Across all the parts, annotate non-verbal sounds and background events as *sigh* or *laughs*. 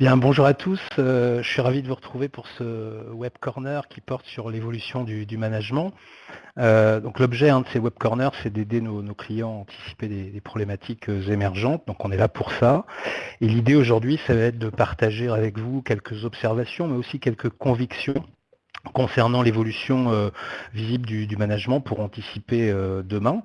Bien, bonjour à tous. Euh, je suis ravi de vous retrouver pour ce web corner qui porte sur l'évolution du, management. Euh, donc l'objet hein, de ces web corners, c'est d'aider nos, clients à anticiper des, problématiques euh, émergentes. Donc on est là pour ça. Et l'idée aujourd'hui, ça va être de partager avec vous quelques observations, mais aussi quelques convictions concernant l'évolution visible du, management pour anticiper demain.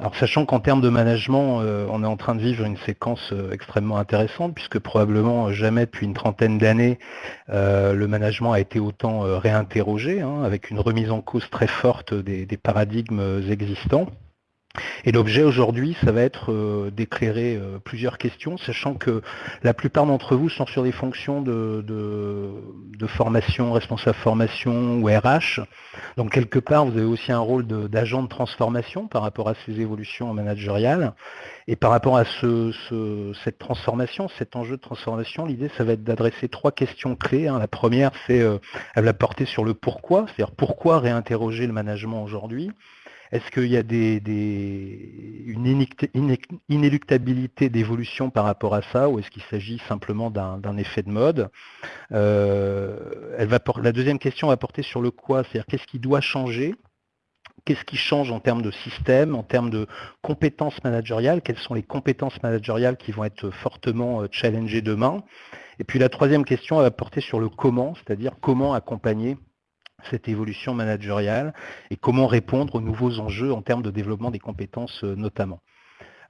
Alors sachant qu'en termes de management, euh, on est en train de vivre une séquence euh, extrêmement intéressante, puisque probablement jamais depuis une trentaine d'années, euh, le management a été autant réinterrogé, hein, avec une remise en cause très forte des paradigmes existants. Et l'objet aujourd'hui, ça va être euh, d'éclairer euh, plusieurs questions, sachant que la plupart d'entre vous sont sur des fonctions de, formation, responsable formation ou RH. Donc quelque part, vous avez aussi un rôle d'agent de, transformation par rapport à ces évolutions managériales. Et par rapport à cette transformation, cet enjeu de transformation, l'idée, ça va être d'adresser trois questions clés. Hein. La première, c'est euh, elle va porter sur le pourquoi, c'est-à-dire pourquoi réinterroger le management aujourd'hui. Est-ce qu'il y a une inéluctabilité d'évolution par rapport à ça ou est-ce qu'il s'agit simplement d'un effet de mode? Euh, La deuxième question va porter sur le quoi, c'est-à-dire qu'est-ce qui doit changer? Qu'est-ce qui change en termes de système, en termes de compétences managériales? Quelles sont les compétences managériales qui vont être fortement euh, challengées demain? Et puis la troisième question va porter sur le comment, c'est-à-dire comment accompagner cette évolution managériale et comment répondre aux nouveaux enjeux en termes de développement des compétences euh, notamment.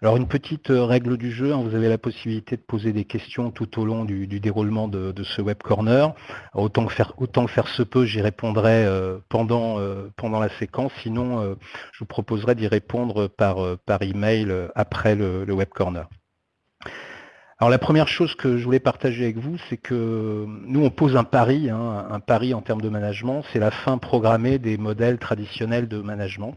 Alors une petite euh, règle du jeu, hein, vous avez la possibilité de poser des questions tout au long du, déroulement de, ce web corner. autant, que faire, autant faire se peut, j'y répondrai euh, pendant, pendant la séquence, sinon je vous proposerai d'y répondre par, par email après le, le web corner. Alors la première chose que je voulais partager avec vous, c'est que nous on pose un pari, hein, un pari en termes de management, c'est la fin programmée des modèles traditionnels de management.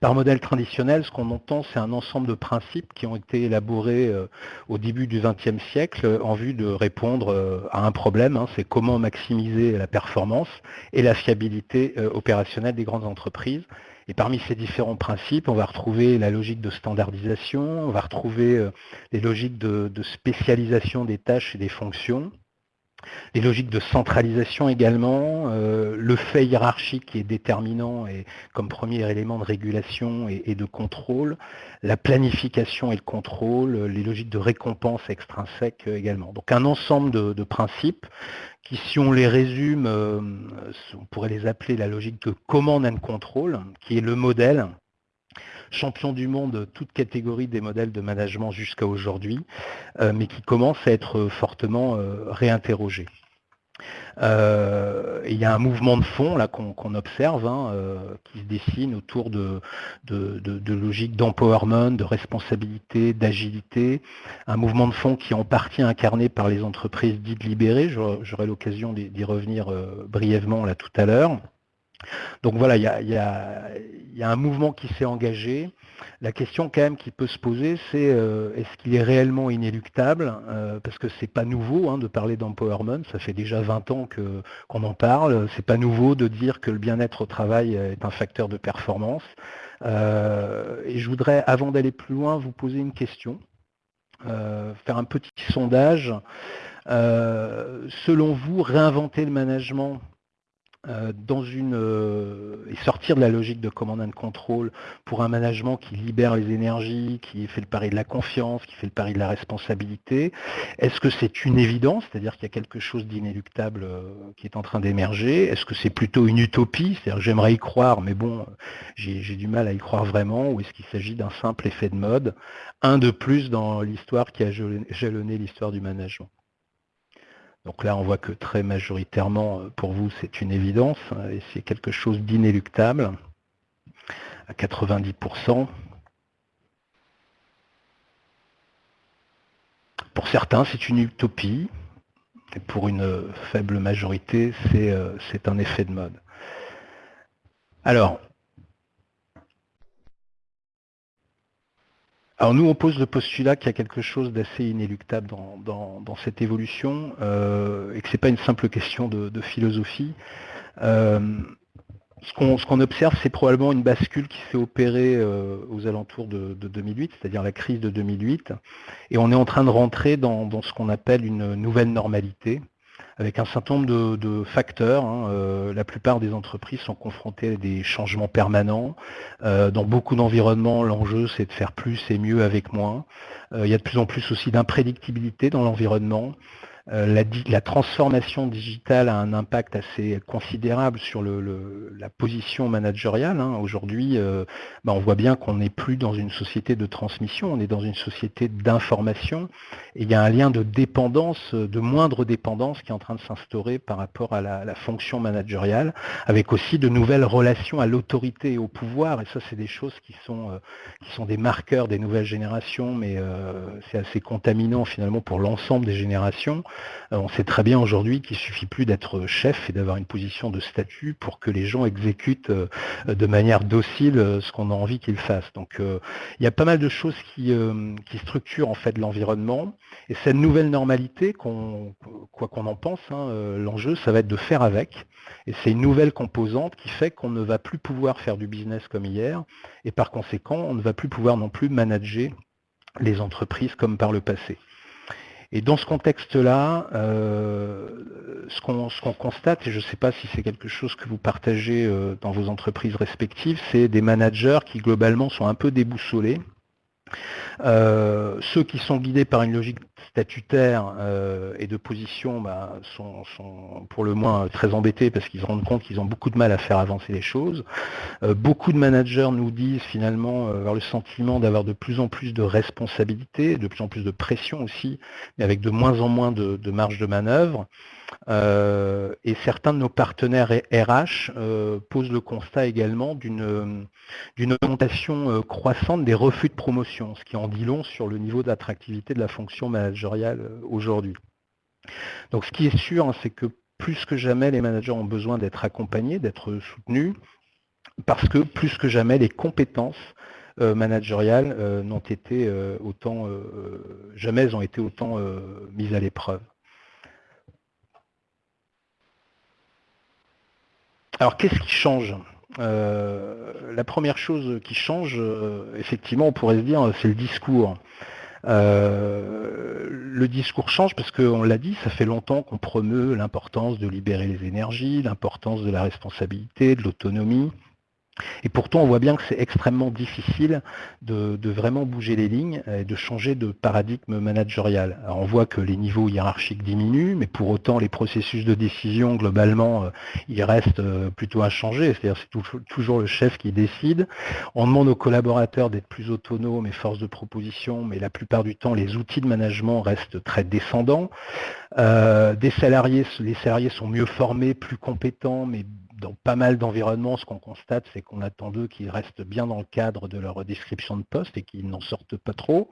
Par modèle traditionnel, ce qu'on entend, c'est un ensemble de principes qui ont été élaborés euh, au début du XXe siècle en vue de répondre euh, à un problème, hein, c'est comment maximiser la performance et la fiabilité euh, opérationnelle des grandes entreprises. Et parmi ces différents principes, on va retrouver la logique de standardisation, on va retrouver euh, les logiques de, spécialisation des tâches et des fonctions, les logiques de centralisation également, euh, le fait hiérarchique qui est déterminant et comme premier élément de régulation et, de contrôle, la planification et le contrôle, les logiques de récompense extrinsèque également. Donc un ensemble de principes qui, si on les résume, euh, on pourrait les appeler la logique de command and control, qui est le modèle champion du monde, toute catégorie des modèles de management jusqu'à aujourd'hui, euh, mais qui commence à être fortement euh, réinterrogé. Euh, il y a un mouvement de fond qu'on observe, hein, qui se dessine autour de, logiques d'empowerment, de responsabilité, d'agilité. Un mouvement de fond qui est en partie incarné par les entreprises dites libérées. J'aurai l'occasion d'y revenir brièvement là tout à l'heure. Donc voilà, il y a, un mouvement qui s'est engagé. La question quand même qui peut se poser, c'est euh, est-ce qu'il est réellement inéluctable euh, Parce que c'est pas nouveau hein, de parler d'empowerment, ça fait déjà 20 ans qu'on en parle. C'est pas nouveau de dire que le bien-être au travail est un facteur de performance. Euh, et je voudrais, avant d'aller plus loin, vous poser une question, faire un petit sondage. selon vous, réinventer le management euh, dans une euh, et sortir de la logique de command and control pour un management qui libère les énergies, qui fait le pari de la confiance, qui fait le pari de la responsabilité. Est-ce que c'est une évidence, c'est-à-dire qu'il y a quelque chose d'inéluctable euh, qui est en train d'émerger? Est-ce que c'est plutôt une utopie, c'est-à-dire j'aimerais y croire, mais bon, j'ai du mal à y croire vraiment, ou est-ce qu'il s'agit d'un simple effet de mode, un de plus dans l'histoire qui a jalonné l'histoire du management donc là, on voit que très majoritairement, euh, pour vous, c'est une évidence, hein, et c'est quelque chose d'inéluctable, à 90%. Pour certains, c'est une utopie, et pour une faible majorité, c'est euh, un effet de mode. Alors, Alors nous, on pose le postulat qu'il y a quelque chose d'assez inéluctable dans, cette évolution euh, et que ce n'est pas une simple question de, philosophie. Euh, ce qu'on observe, c'est probablement une bascule qui s'est opérée euh, aux alentours de, 2008, c'est-à-dire la crise de 2008, et on est en train de rentrer dans, ce qu'on appelle une nouvelle normalité, avec un certain nombre de, facteurs. Hein. Euh, la plupart des entreprises sont confrontées à des changements permanents. Euh, dans beaucoup d'environnements, l'enjeu, c'est de faire plus et mieux avec moins. il y a de plus en plus aussi d'imprédictibilité dans l'environnement. Euh, la, transformation digitale a un impact assez considérable sur la position managériale. Hein. Aujourd'hui, euh, bah, on voit bien qu'on n'est plus dans une société de transmission, on est dans une société d'information. Et il y a un lien de dépendance, de moindre dépendance qui est en train de s'instaurer par rapport à la, fonction managériale, avec aussi de nouvelles relations à l'autorité et au pouvoir. Et ça, c'est des choses qui sont, euh, qui sont des marqueurs des nouvelles générations, mais c'est assez contaminant finalement pour l'ensemble des générations. Euh, on sait très bien aujourd'hui qu'il suffit plus d'être chef et d'avoir une position de statut pour que les gens exécutent euh, de manière docile euh, ce qu'on a envie qu'ils fassent. Donc il y a pas mal de choses qui, structurent en fait l'environnement. Et cette nouvelle normalité, quoi qu'on en pense, hein, l'enjeu, ça va être de faire avec. Et c'est une nouvelle composante qui fait qu'on ne va plus pouvoir faire du business comme hier. Et par conséquent, on ne va plus pouvoir non plus manager les entreprises comme par le passé. Et dans ce contexte-là, euh, ce qu'on constate, et je ne sais pas si c'est quelque chose que vous partagez euh, dans vos entreprises respectives, c'est des managers qui globalement sont un peu déboussolés. Euh, ceux qui sont guidés par une logique statutaire euh, et de position bah, sont, pour le moins très embêtés parce qu'ils se rendent compte qu'ils ont beaucoup de mal à faire avancer les choses. Euh, beaucoup de managers nous disent finalement avoir le sentiment d'avoir de plus en plus de responsabilités, de plus en plus de pression aussi, mais avec de moins en moins de, marge de manœuvre. Euh, et certains de nos partenaires RH euh, posent le constat également d'une augmentation euh, croissante des refus de promotion, ce qui en dit long sur le niveau d'attractivité de la fonction managériale aujourd'hui. Donc ce qui est sûr, hein, c'est que plus que jamais, les managers ont besoin d'être accompagnés, d'être soutenus, parce que plus que jamais, les compétences managériales n'ont été autant, jamais ont été autant mises à l'épreuve. Alors qu'est-ce qui change? Euh, La première chose qui change, euh, effectivement, on pourrait se dire, c'est le discours. Euh, le discours change parce qu'on l'a dit, ça fait longtemps qu'on promeut l'importance de libérer les énergies, l'importance de la responsabilité, de l'autonomie. Et pourtant, on voit bien que c'est extrêmement difficile de, vraiment bouger les lignes et de changer de paradigme managérial. on voit que les niveaux hiérarchiques diminuent, mais pour autant, les processus de décision, globalement, euh, ils restent euh, plutôt inchangés. C'est-à-dire c'est toujours le chef qui décide. On demande aux collaborateurs d'être plus autonomes et force de proposition, mais la plupart du temps, les outils de management restent très descendants. Euh, des salariés, les salariés sont mieux formés, plus compétents, mais dans pas mal d'environnements, ce qu'on constate, c'est qu'on attend d'eux qu'ils restent bien dans le cadre de leur description de poste et qu'ils n'en sortent pas trop.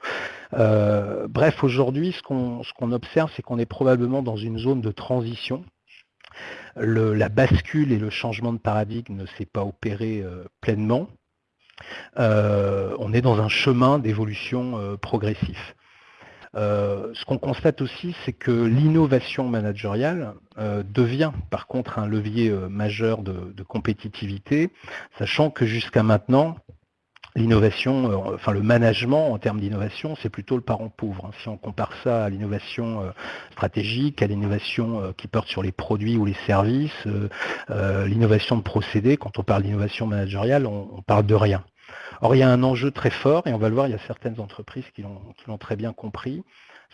Euh, bref, aujourd'hui, ce qu'on observe, c'est qu'on est probablement dans une zone de transition. la bascule et le changement de paradigme ne s'est pas opéré euh, pleinement. Euh, on est dans un chemin d'évolution progressif. Euh, ce qu'on constate aussi, c'est que l'innovation managériale euh, devient par contre un levier euh, majeur de, compétitivité, sachant que jusqu'à maintenant, l'innovation, enfin le management en termes d'innovation, c'est plutôt le parent pauvre. Hein. Si on compare ça à l'innovation stratégique, à l'innovation qui porte sur les produits ou les services, l'innovation de procédés, quand on parle d'innovation managériale, on parle de rien. Or, il y a un enjeu très fort, et on va le voir, il y a certaines entreprises qui l'ont très bien compris,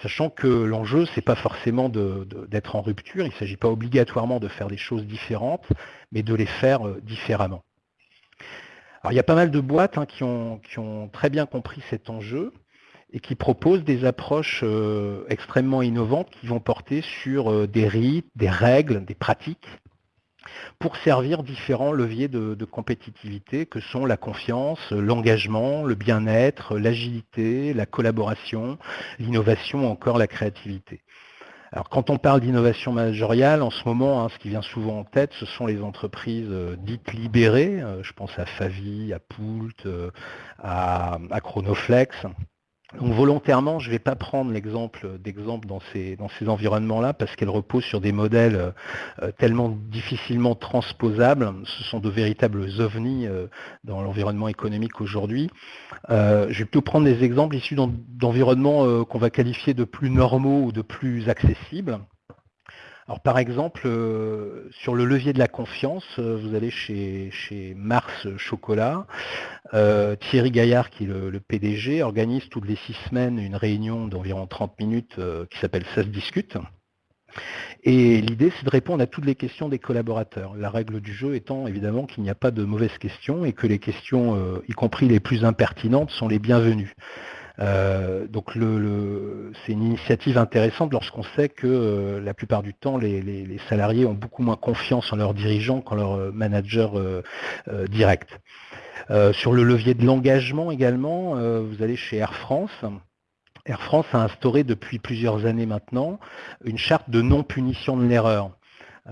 sachant que l'enjeu, ce n'est pas forcément d'être en rupture, il ne s'agit pas obligatoirement de faire des choses différentes, mais de les faire euh, différemment. Alors, il y a pas mal de boîtes hein, qui, ont, très bien compris cet enjeu et qui proposent des approches euh, extrêmement innovantes qui vont porter sur euh, des rites, des règles, des pratiques pour servir différents leviers de, compétitivité que sont la confiance, l'engagement, le bien-être, l'agilité, la collaboration, l'innovation, encore la créativité. Alors quand on parle d'innovation managériale, en ce moment, hein, ce qui vient souvent en tête, ce sont les entreprises euh, dites libérées. Euh, je pense à Favi, à Poult, euh, à, Chronoflex, Donc volontairement, je ne vais pas prendre l'exemple d'exemple dans ces, environnements-là parce qu'elles reposent sur des modèles euh, tellement difficilement transposables. Ce sont de véritables ovnis euh, dans l'environnement économique aujourd'hui. Euh, je vais plutôt prendre des exemples issus d'environnements qu'on va qualifier de plus normaux ou de plus accessibles. Alors par exemple, euh, sur le levier de la confiance, euh, vous allez chez, chez Mars Chocolat, euh, Thierry Gaillard, qui est le, PDG, organise toutes les six semaines une réunion d'environ 30 minutes qui s'appelle Ça se discute. Et l'idée, c'est de répondre à toutes les questions des collaborateurs. La règle du jeu étant évidemment qu'il n'y a pas de mauvaises questions et que les questions, y compris les plus impertinentes, sont les bienvenues. Euh, donc c'est une initiative intéressante lorsqu'on sait que euh, la plupart du temps, les, salariés ont beaucoup moins confiance en leurs dirigeants qu'en leurs euh, managers directs. sur le levier de l'engagement également, vous allez chez Air France. Air France a instauré depuis plusieurs années maintenant une charte de non-punition de l'erreur.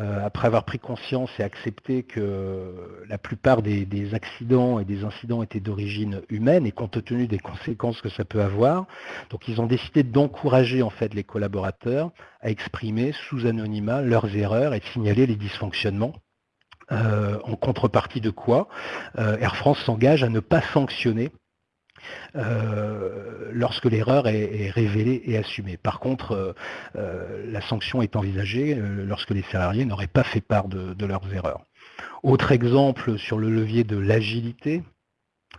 Euh, après avoir pris conscience et accepté que la plupart des, accidents et des incidents étaient d'origine humaine et compte tenu des conséquences que ça peut avoir, donc ils ont décidé d'encourager en fait les collaborateurs à exprimer sous anonymat leurs erreurs et de signaler les dysfonctionnements. Euh, en contrepartie de quoi euh, Air France s'engage à ne pas sanctionner euh, lorsque l'erreur est, révélée et assumée. Par contre, euh, euh, la sanction est envisagée lorsque les salariés n'auraient pas fait part de leurs erreurs. Autre exemple sur le levier de l'agilité,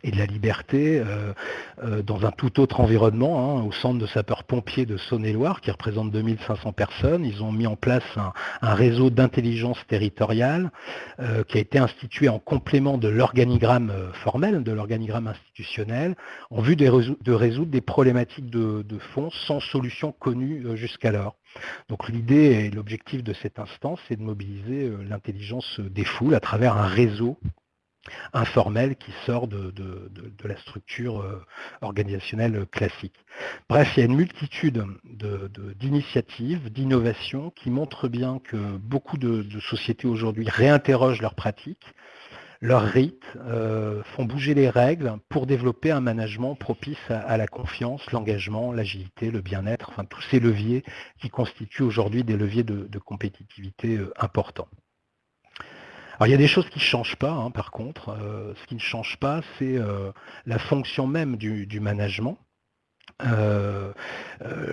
et de la liberté euh, euh, dans un tout autre environnement, hein, au centre de sapeurs-pompiers de Saône-et-Loire, qui représente 2500 personnes. Ils ont mis en place un, réseau d'intelligence territoriale euh, qui a été institué en complément de l'organigramme formel, de l'organigramme institutionnel, en vue de, résoudre des problématiques de, de fond sans solution connue jusqu'alors. Donc l'idée et l'objectif de cette instance, c'est de mobiliser l'intelligence des foules à travers un réseau informel qui sort de, la structure euh, organisationnelle classique. Bref, il y a une multitude d'initiatives, d'innovations qui montrent bien que beaucoup de, sociétés aujourd'hui réinterrogent leurs pratiques, leurs rites, euh, font bouger les règles pour développer un management propice à, la confiance, l'engagement, l'agilité, le bien-être, enfin tous ces leviers qui constituent aujourd'hui des leviers de, compétitivité euh, importants. Alors il y a des choses qui ne changent pas, hein, par contre. Euh, ce qui ne change pas, c'est euh, la fonction même du, management. Euh,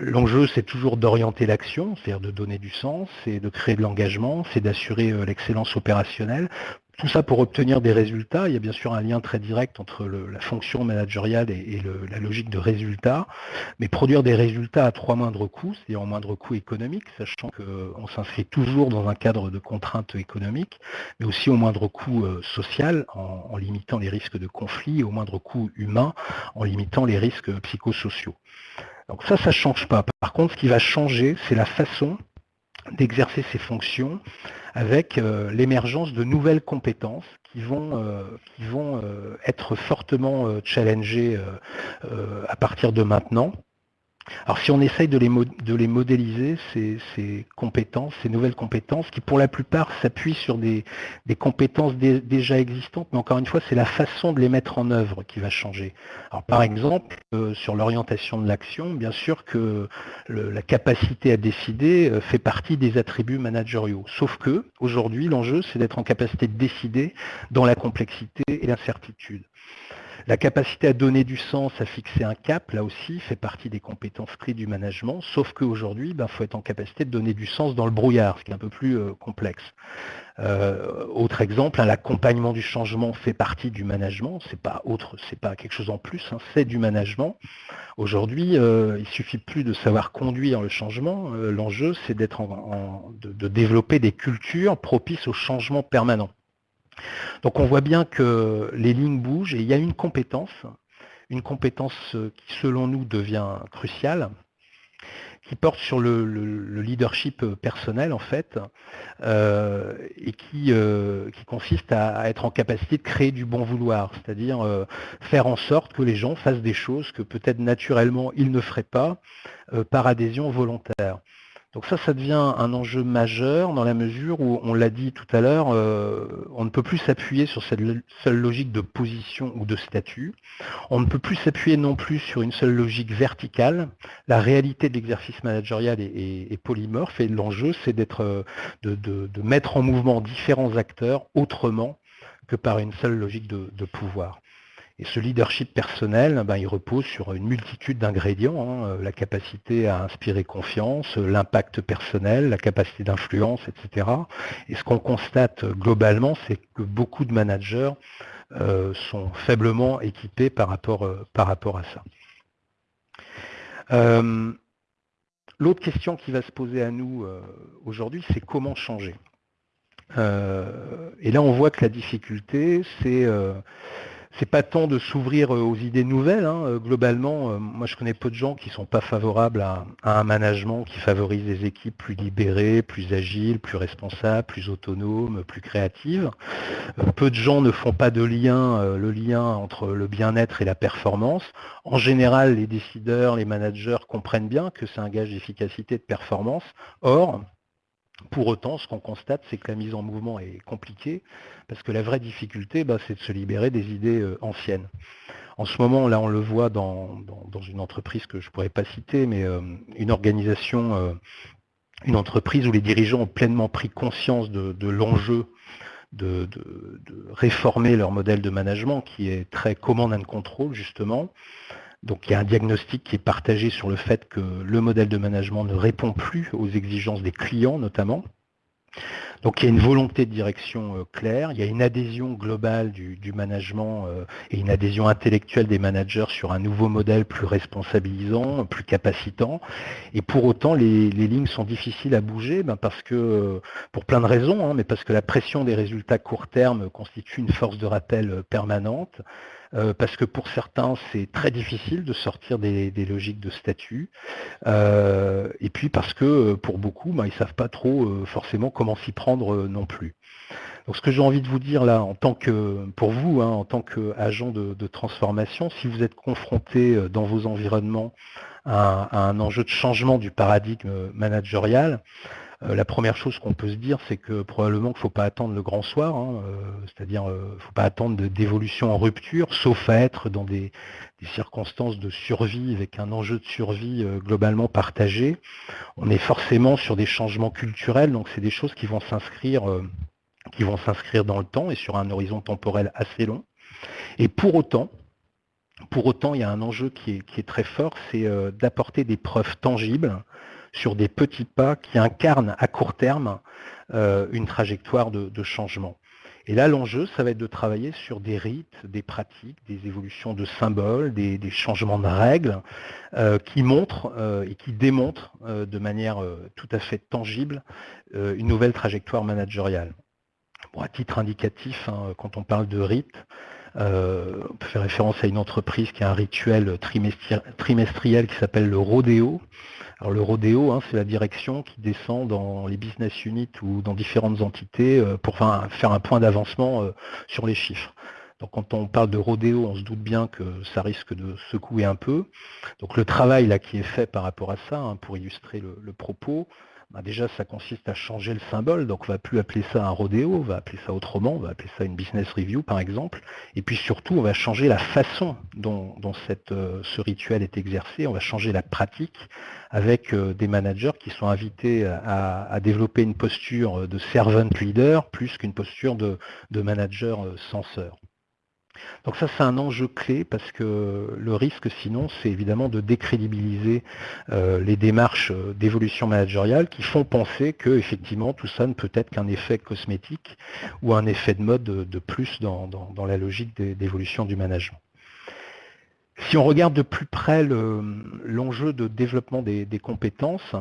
l'enjeu, c'est toujours d'orienter l'action, c'est-à-dire de donner du sens, c'est de créer de l'engagement, c'est d'assurer l'excellence opérationnelle tout ça pour obtenir des résultats. Il y a bien sûr un lien très direct entre la fonction managériale et, la logique de résultat, mais produire des résultats à trois moindres coûts, c'est-à-dire en moindre coût économique, sachant qu'on s'inscrit toujours dans un cadre de contraintes économiques, mais aussi au moindre coût euh, social, en, limitant les risques de conflit, au moindre coût humain, en limitant les risques psychosociaux. Donc ça, ça ne change pas. Par contre, ce qui va changer, c'est la façon d'exercer ces fonctions avec euh, l'émergence de nouvelles compétences qui vont, euh, euh, être fortement challengées à partir de maintenant. Alors si on essaye de les, modéliser, ces, compétences, ces nouvelles compétences, qui pour la plupart s'appuient sur des, compétences déjà existantes, mais encore une fois, c'est la façon de les mettre en œuvre qui va changer. Alors par exemple, euh, sur l'orientation de l'action, bien sûr que la capacité à décider euh, fait partie des attributs managériaux. Sauf que aujourd'hui, l'enjeu, c'est d'être en capacité de décider dans la complexité et l'incertitude. La capacité à donner du sens, à fixer un cap, là aussi, fait partie des compétences clés du management, sauf qu'aujourd'hui, il ben, faut être en capacité de donner du sens dans le brouillard, ce qui est un peu plus euh, complexe. Euh, autre exemple, hein, l'accompagnement du changement fait partie du management, c'est pas autre, c'est pas quelque chose en plus, hein, c'est du management. Aujourd'hui, euh, il suffit plus de savoir conduire le changement, l'enjeu c'est d'être de développer des cultures propices au changement permanent. Donc on voit bien que les lignes bougent et il y a une compétence, une compétence qui selon nous devient cruciale, qui porte sur le, leadership personnel en fait, euh, et euh, qui, consiste à, être en capacité de créer du bon vouloir, c'est-à-dire euh, faire en sorte que les gens fassent des choses que peut-être naturellement ils ne feraient pas par adhésion volontaire. Donc ça, ça devient un enjeu majeur dans la mesure où, on l'a dit tout à l'heure, euh, on ne peut plus s'appuyer sur cette seule logique de position ou de statut. On ne peut plus s'appuyer non plus sur une seule logique verticale. La réalité de l'exercice managérial est, polymorphe et l'enjeu, c'est euh, de, mettre en mouvement différents acteurs autrement que par une seule logique de pouvoir. Et ce leadership personnel, ben, il repose sur une multitude d'ingrédients, hein, euh, la capacité à inspirer confiance, l'impact personnel, la capacité d'influence, etc. Et ce qu'on constate globalement, c'est que beaucoup de managers euh, sont faiblement équipés par rapport, euh, par rapport à ça. L'autre question qui va se poser à nous aujourd'hui, c'est comment changer? Et là, on voit que la difficulté, c'est c'est pas tant de s'ouvrir euh, aux idées nouvelles. Hein. Euh, globalement, euh, moi je connais peu de gens qui sont pas favorables à, un management qui favorise des équipes plus libérées, plus agiles, plus responsables, plus autonomes, plus créatives. peu de gens ne font pas de lien, le lien entre le bien-être et la performance. En général, les décideurs, les managers comprennent bien que c'est un gage d'efficacité de performance. Or, pour autant, ce qu'on constate, c'est que la mise en mouvement est compliquée, parce que la vraie difficulté, bah, c'est de se libérer des idées euh, anciennes. En ce moment, là, on le voit dans, une entreprise que je ne pourrais pas citer, mais euh, une organisation, euh, une entreprise où les dirigeants ont pleinement pris conscience de, l'enjeu de, réformer leur modèle de management, qui est très command and control, justement, donc il y a un diagnostic qui est partagé sur le fait que le modèle de management ne répond plus aux exigences des clients notamment. Donc il y a une volonté de direction euh, claire, il y a une adhésion globale du, management euh, et une adhésion intellectuelle des managers sur un nouveau modèle plus responsabilisant, plus capacitant. Et pour autant, les, lignes sont difficiles à bouger ben, parce que, euh, pour plein de raisons, hein, mais parce que la pression des résultats court terme constitue une force de rappel permanente. Euh, parce que pour certains, c'est très difficile de sortir des, logiques de statut, euh, et puis parce que euh, pour beaucoup, ben, ils ne savent pas trop forcément comment s'y prendre non plus. Donc ce que j'ai envie de vous dire là, en tant que, pour vous, hein, en tant qu'agent de, de, transformation, si vous êtes confronté dans vos environnements à un enjeu de changement du paradigme managérial, euh, la première chose qu'on peut se dire, c'est que probablement qu'il ne faut pas attendre le grand soir, hein, euh, c'est-à-dire qu'il euh, ne faut pas attendre d'évolution en rupture, sauf à être dans des, circonstances de survie avec un enjeu de survie globalement partagé. On est forcément sur des changements culturels, donc c'est des choses qui vont s'inscrire dans le temps et sur un horizon temporel assez long. Et pour autant, il y a un enjeu qui est très fort, c'est d'apporter des preuves tangibles sur des petits pas qui incarnent à court terme euh, une trajectoire de, changement. Et là, l'enjeu, ça va être de travailler sur des rites, des pratiques, des évolutions de symboles, des, changements de règles euh, qui montrent euh, et qui démontrent de manière tout à fait tangible une nouvelle trajectoire managériale. À titre indicatif, hein, quand on parle de rites, on peut faire référence à une entreprise qui a un rituel trimestriel qui s'appelle le rodéo, alors le rodéo, hein, c'est la direction qui descend dans les business units ou dans différentes entités euh, pour faire un point d'avancement euh, sur les chiffres. Donc quand on parle de rodéo, on se doute bien que ça risque de secouer un peu. Donc le travail là qui est fait par rapport à ça, hein, pour illustrer le propos, bah, déjà ça consiste à changer le symbole, donc on va plus appeler ça un rodéo, on va appeler ça autrement, on va appeler ça une business review par exemple, et puis surtout on va changer la façon dont, euh, ce rituel est exercé, on va changer la pratique avec euh, des managers qui sont invités à, développer une posture de servant leader plus qu'une posture de, manager euh, censeur. Donc ça, c'est un enjeu clé parce que le risque, sinon, c'est évidemment de décrédibiliser euh, les démarches euh, d'évolution managériale qui font penser que, effectivement, tout ça ne peut être qu'un effet cosmétique ou un effet de mode de, plus dans, la logique d'évolution du management. Si on regarde de plus près l'enjeu de développement des, compétences,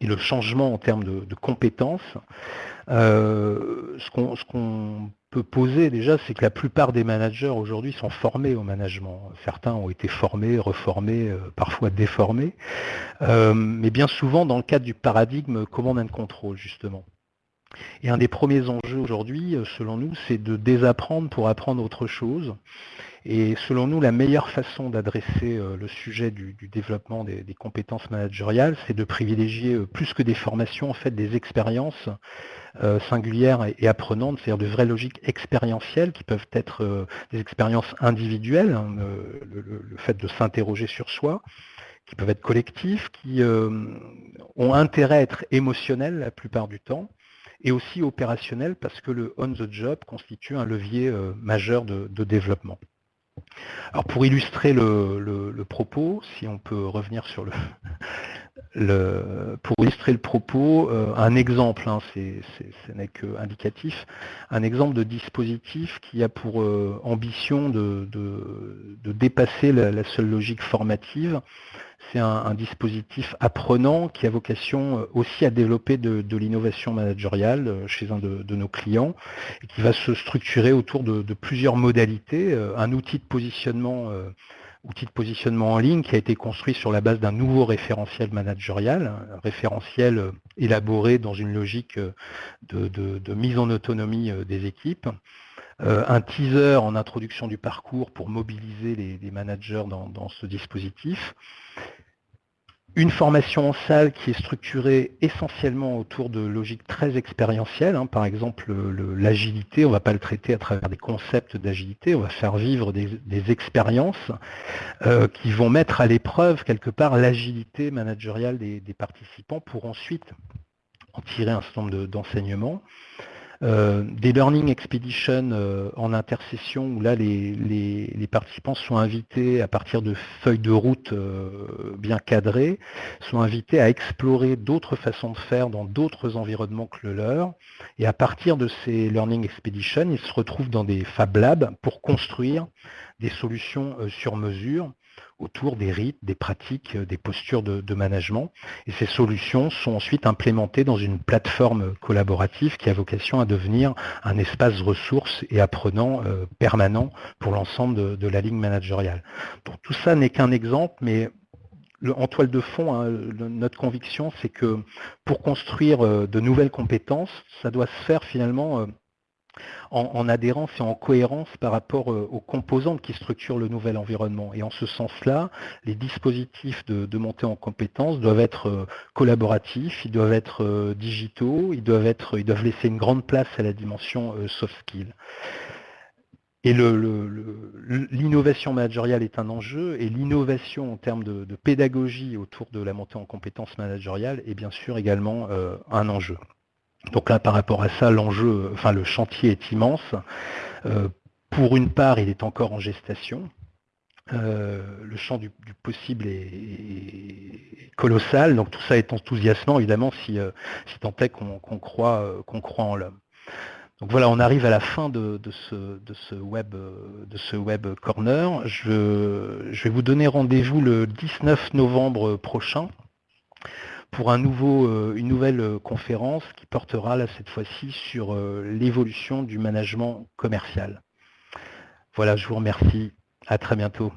et le changement en termes de, compétences, euh, ce qu'on poser déjà, c'est que la plupart des managers aujourd'hui sont formés au management. Certains ont été formés, reformés, euh, parfois déformés, euh, mais bien souvent dans le cadre du paradigme command and control, justement. Et un des premiers enjeux aujourd'hui, euh, selon nous, c'est de désapprendre pour apprendre autre chose. Et selon nous, la meilleure façon d'adresser le sujet du, développement des, compétences managériales, c'est de privilégier plus que des formations, en fait, des expériences singulières et, apprenantes, c'est-à-dire de vraies logiques expérientielles qui peuvent être des expériences individuelles, hein, le, fait de s'interroger sur soi, qui peuvent être collectifs, qui ont intérêt à être émotionnels la plupart du temps, et aussi opérationnels parce que le on-the-job constitue un levier majeur de, développement. Alors pour illustrer le, propos, si on peut revenir sur le, *laughs* le, pour illustrer le propos, euh, un exemple, hein, ce n'est que indicatif, un exemple de dispositif qui a pour euh, ambition de, dépasser la, seule logique formative. C'est un, dispositif apprenant qui a vocation euh, aussi à développer de, l'innovation managériale chez un de, nos clients et qui va se structurer autour de, plusieurs modalités. Un outil de positionnement outil de positionnement en ligne qui a été construit sur la base d'un nouveau référentiel managérial, un référentiel euh, élaboré dans une logique euh, de, mise en autonomie euh, des équipes, un teaser en introduction du parcours pour mobiliser les, managers dans, ce dispositif, une formation en salle qui est structurée essentiellement autour de logiques très expérientielles. Hein. Par exemple, l'agilité, on ne va pas le traiter à travers des concepts d'agilité, on va faire vivre des, expériences euh, qui vont mettre à l'épreuve quelque part l'agilité managériale des, participants pour ensuite en tirer un certain nombre d'enseignements. Euh, des learning expeditions euh, en intercession où là les, participants sont invités à partir de feuilles de route euh, bien cadrées, sont invités à explorer d'autres façons de faire dans d'autres environnements que le leur. Et à partir de ces learning expeditions, ils se retrouvent dans des Fab Labs pour construire des solutions sur mesure autour des rites, des pratiques, euh, des postures de, management. Et ces solutions sont ensuite implémentées dans une plateforme collaborative qui a vocation à devenir un espace ressources et apprenant euh, permanent pour l'ensemble de, la ligne managériale. Tout ça n'est qu'un exemple, mais en toile de fond, hein, notre conviction, c'est que pour construire euh, de nouvelles compétences, ça doit se faire finalement en, adhérence et en cohérence par rapport euh, aux composantes qui structurent le nouvel environnement. Et en ce sens-là, les dispositifs de, montée en compétences doivent être euh, collaboratifs, ils doivent être euh, digitaux, ils doivent, laisser une grande place à la dimension soft skill. Et l'innovation managériale est un enjeu, et l'innovation en termes de, pédagogie autour de la montée en compétences managériales est bien sûr également un enjeu. Donc là, par rapport à ça, l'enjeu, enfin le chantier est immense. Euh, pour une part, il est encore en gestation. Euh, le champ du, possible est, colossal, donc tout ça est enthousiasmant évidemment si, euh, si tant est qu'on croit, qu'on croit en l'homme. Donc voilà, on arrive à la fin de, ce, web, de ce web corner. Je vais vous donner rendez-vous le 19 novembre prochain pour euh, une nouvelle euh, conférence qui portera cette fois-ci sur euh, l'évolution du management commercial. Voilà, je vous remercie. À très bientôt.